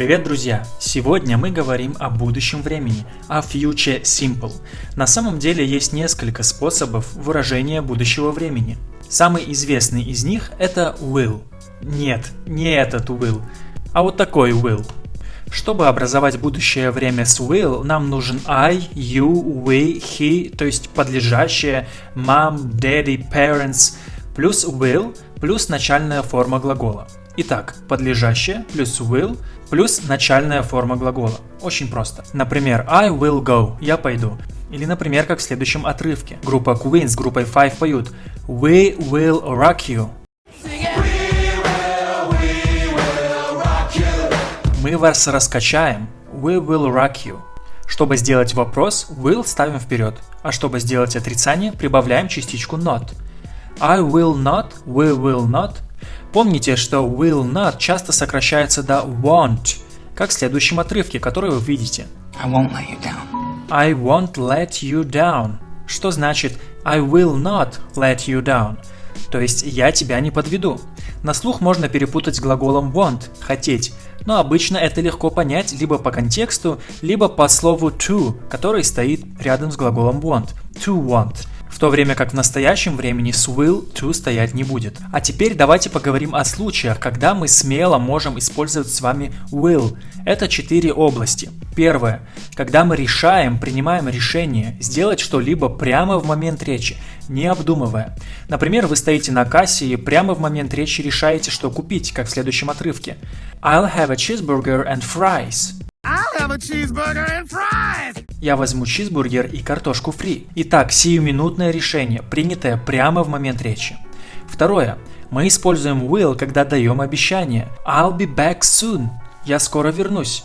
Привет, друзья! Сегодня мы говорим о будущем времени, о future simple. На самом деле есть несколько способов выражения будущего времени. Самый известный из них это will. Нет, не этот will, а вот такой will. Чтобы образовать будущее время с will, нам нужен I, you, we, he, то есть подлежащее, mom, daddy, parents, плюс will, плюс начальная форма глагола. Итак, подлежащее плюс will плюс начальная форма глагола. Очень просто. Например, I will go, я пойду. Или, например, как в следующем отрывке. Группа Queen с группой Five поют We will rock you. Мы вас раскачаем. We will rock you. Чтобы сделать вопрос, will ставим вперед, а чтобы сделать отрицание, прибавляем частичку not. I will not, we will not. Помните, что will not часто сокращается до won't, как в следующем отрывке, который вы видите. I won't let you down. I won't let you down. Что значит I will not let you down? То есть я тебя не подведу. На слух можно перепутать с глаголом want – хотеть, но обычно это легко понять либо по контексту, либо по слову to, который стоит рядом с глаголом want – to want – в то время как в настоящем времени с will to стоять не будет. А теперь давайте поговорим о случаях, когда мы смело можем использовать с вами will. Это четыре области. Первое. Когда мы решаем, принимаем решение сделать что-либо прямо в момент речи, не обдумывая. Например, вы стоите на кассе и прямо в момент речи решаете, что купить, как в следующем отрывке. I'll have a cheeseburger and fries. Я возьму чизбургер и картошку фри. Итак, сиюминутное решение, принятое прямо в момент речи. Второе. Мы используем will, когда даем обещание. I'll be back soon. Я скоро вернусь.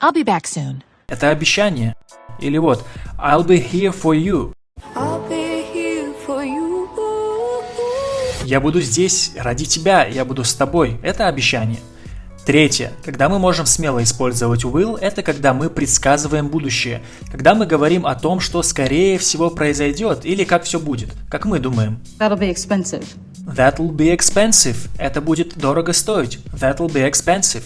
I'll be back soon. Это обещание. Или вот I'll be here for you. I'll be here for you. Я буду здесь ради тебя, я буду с тобой. Это обещание. Третье. Когда мы можем смело использовать will, это когда мы предсказываем будущее. Когда мы говорим о том, что скорее всего произойдет или как все будет. Как мы думаем. That'll be expensive. That'll be expensive. Это будет дорого стоить. That'll be expensive.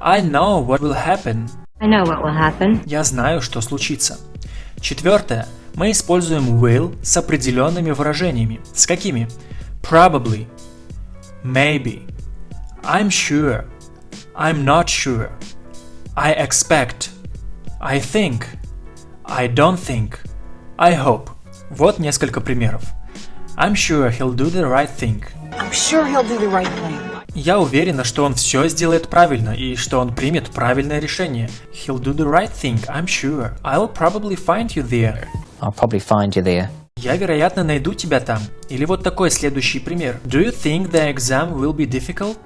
I know what will happen. I know what will happen. Я знаю, что случится. Четвертое. Мы используем will с определенными выражениями. С какими? Probably. Maybe. I'm sure. I'm not sure. I expect. I think. I don't think. I hope. Вот несколько примеров. I'm sure he'll do the right thing. I'm sure he'll do the right thing. Я уверена, что он все сделает правильно и что он примет правильное решение. He'll do the right thing, I'm sure. I'll probably find you there. I'll probably find you there. Я, вероятно, найду тебя там. Или вот такой следующий пример. Do you think the exam will be difficult?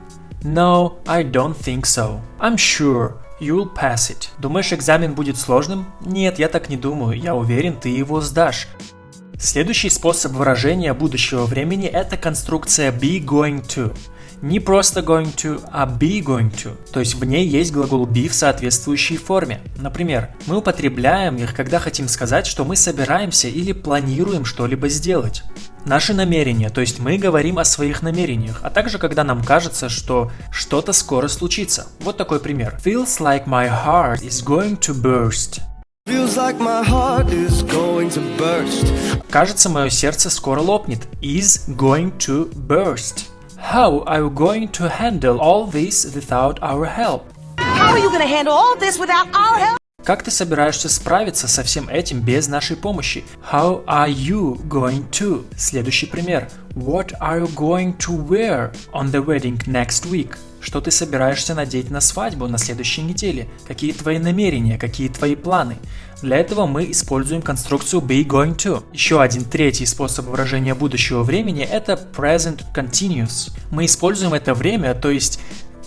No, I don't think so. I'm sure you'll pass it. Думаешь, экзамен будет сложным? Нет, я так не думаю. Я уверен, ты его сдашь. Следующий способ выражения будущего времени – это конструкция be going to. Не просто going to, а be going to. То есть в ней есть глагол be в соответствующей форме. Например, мы употребляем их, когда хотим сказать, что мы собираемся или планируем что-либо сделать. Наши намерения, то есть мы говорим о своих намерениях, а также когда нам кажется, что что-то скоро случится. Вот такой пример. Feels like my heart is going to burst. Feels like my heart is going to burst. Кажется, мое сердце скоро лопнет. Is going to burst. How are you going to handle all this without our help? How are you going to handle all this without our help? Как ты собираешься справиться со всем этим без нашей помощи? How are you going to? Следующий пример. What are you going to wear on the wedding next week? Что ты собираешься надеть на свадьбу на следующей неделе? Какие твои намерения? Какие твои планы? Для этого мы используем конструкцию be going to. Еще один третий способ выражения будущего времени это present continuous. Мы используем это время, то есть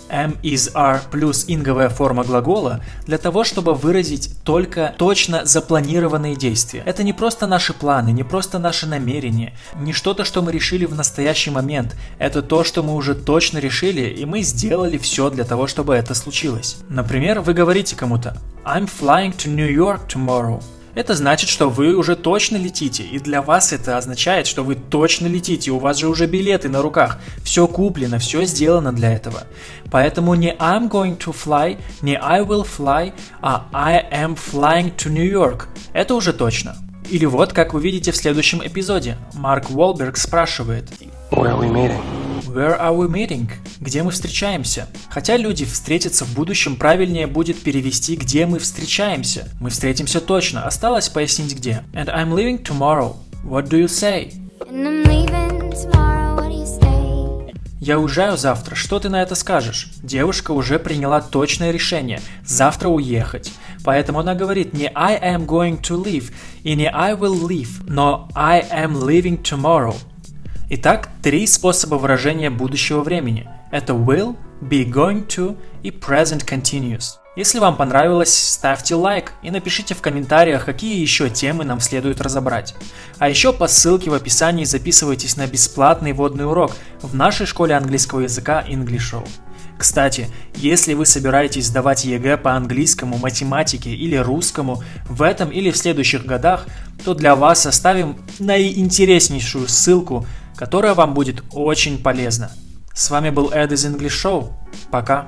am is are плюс инговая форма глагола для того, чтобы выразить только точно запланированные действия. Это не просто наши планы, не просто наши намерения, не что-то, что мы решили в настоящий момент. Это то, что мы уже точно решили, и мы сделали все для того, чтобы это случилось. Например, вы говорите кому-то I'm flying to New York tomorrow. Это значит, что вы уже точно летите, и для вас это означает, что вы точно летите, у вас же уже билеты на руках, все куплено, все сделано для этого. Поэтому не I'm going to fly, не I will fly, а I am flying to New York. Это уже точно. Или вот, как вы видите в следующем эпизоде, Марк Уолберг спрашивает are we meeting? Where are we meeting? Где мы встречаемся? Хотя люди встретятся в будущем, правильнее будет перевести где мы встречаемся. Мы встретимся точно, осталось пояснить где. And I'm leaving tomorrow. What do you say? And I'm leaving tomorrow, what do you say? Я уезжаю завтра, что ты на это скажешь? Девушка уже приняла точное решение – завтра уехать. Поэтому она говорит не I am going to leave и не I will leave, но I am leaving tomorrow. Итак, три способа выражения будущего времени. Это will, be going to и present continuous. Если вам понравилось, ставьте лайк и напишите в комментариях, какие еще темы нам следует разобрать. А еще по ссылке в описании записывайтесь на бесплатный вводный урок в нашей школе английского языка English Show. Кстати, если вы собираетесь сдавать ЕГЭ по английскому, математике или русскому в этом или в следующих годах, то для вас оставим наиинтереснейшую ссылку, которая вам будет очень полезна. С вами был Эд из English Show. Пока.